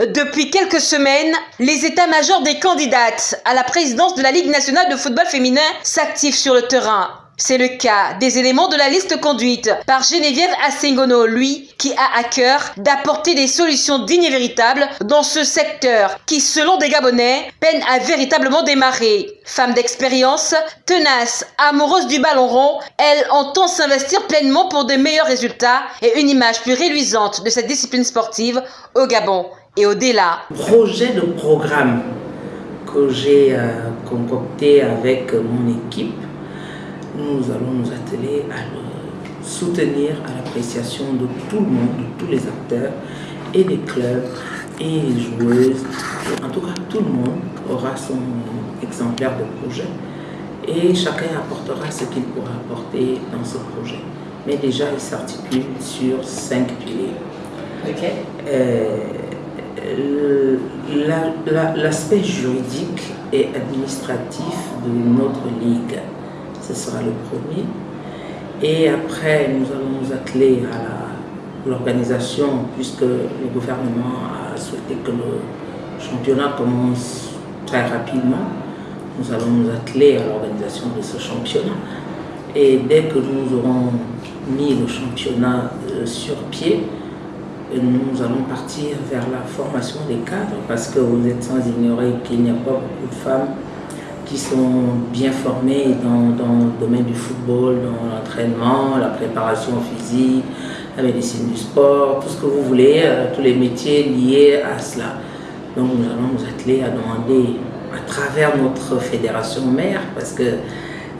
Depuis quelques semaines, les états-majors des candidates à la présidence de la Ligue nationale de football féminin s'activent sur le terrain. C'est le cas des éléments de la liste conduite par Geneviève Assengono, lui, qui a à cœur d'apporter des solutions dignes et véritables dans ce secteur qui, selon des Gabonais, peine à véritablement démarrer. Femme d'expérience, tenace, amoureuse du ballon rond, elle entend s'investir pleinement pour de meilleurs résultats et une image plus réluisante de cette discipline sportive au Gabon et au-delà. Projet de programme que j'ai euh, concocté avec mon équipe, nous allons nous atteler à le soutenir à l'appréciation de tout le monde, de tous les acteurs et des clubs et les joueuses. En tout cas, tout le monde aura son exemplaire de projet et chacun apportera ce qu'il pourra apporter dans ce projet. Mais déjà, il s'articule sur cinq piliers. Ok. Euh, l'aspect juridique et administratif de notre ligue. Ce sera le premier. Et après, nous allons nous atteler à l'organisation, puisque le gouvernement a souhaité que le championnat commence très rapidement. Nous allons nous atteler à l'organisation de ce championnat. Et dès que nous aurons mis le championnat euh, sur pied, nous allons partir vers la formation des cadres parce que vous êtes sans ignorer qu'il n'y a pas beaucoup de femmes qui sont bien formées dans, dans le domaine du football, dans l'entraînement, la préparation physique, la médecine du sport, tout ce que vous voulez, euh, tous les métiers liés à cela. Donc nous allons nous atteler à demander à travers notre fédération mère, parce que euh,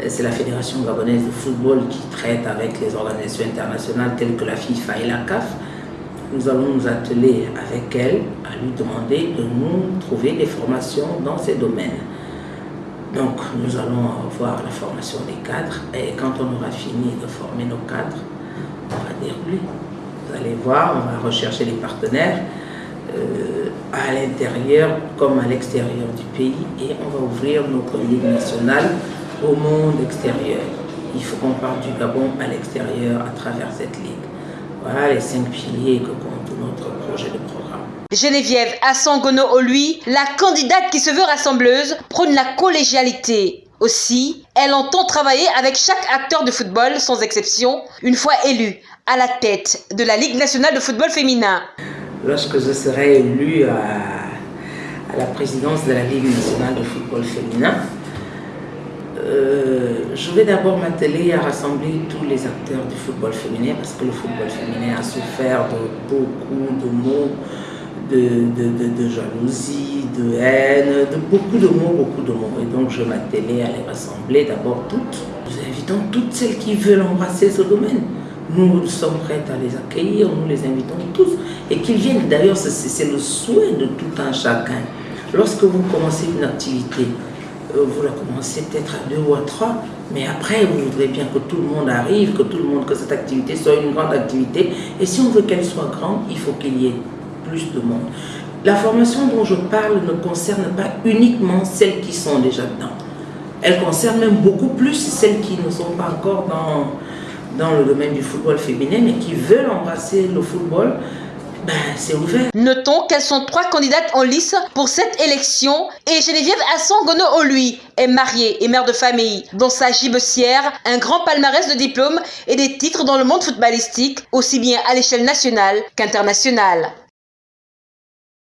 c'est la Fédération gabonaise de football qui traite avec les organisations internationales telles que la FIFA et la CAF, nous allons nous atteler avec elle à lui demander de nous trouver des formations dans ces domaines. Donc nous allons avoir la formation des cadres et quand on aura fini de former nos cadres, on va dire. Vous allez voir, on va rechercher des partenaires euh, à l'intérieur comme à l'extérieur du pays et on va ouvrir notre ligue nationale au monde extérieur. Il faut qu'on parte du Gabon à l'extérieur à travers cette ligue. Voilà les cinq piliers que compte notre projet de programme. Geneviève Assangono lui, la candidate qui se veut rassembleuse, prône la collégialité. Aussi, elle entend travailler avec chaque acteur de football, sans exception, une fois élue à la tête de la Ligue nationale de football féminin. Lorsque je serai élue à, à la présidence de la Ligue nationale de football féminin, euh, je vais d'abord m'atteler à rassembler tous les acteurs du football féminin parce que le football féminin a souffert de beaucoup de mots, de, jalousie, de haine, de beaucoup de mots, beaucoup de mots. Et donc je m'attelais à les rassembler d'abord toutes. Nous invitons toutes celles qui veulent embrasser ce domaine. Nous sommes prêts à les accueillir, nous les invitons tous. Et qu'ils viennent, d'ailleurs, c'est le souhait de tout un chacun. Lorsque vous commencez une activité, vous la commencez peut-être à deux ou à trois, mais après, vous voudrez bien que tout le monde arrive, que tout le monde, que cette activité soit une grande activité. Et si on veut qu'elle soit grande, il faut qu'il y ait plus de monde. La formation dont je parle ne concerne pas uniquement celles qui sont déjà dedans. Elle concerne même beaucoup plus celles qui ne sont pas encore dans, dans le domaine du football féminin, mais qui veulent embrasser le football ben, c'est ouvert. Notons qu'elles sont trois candidates en lice pour cette élection et Geneviève Assangono lui est mariée et mère de famille. Dans sa gibecière, un grand palmarès de diplômes et des titres dans le monde footballistique, aussi bien à l'échelle nationale qu'internationale.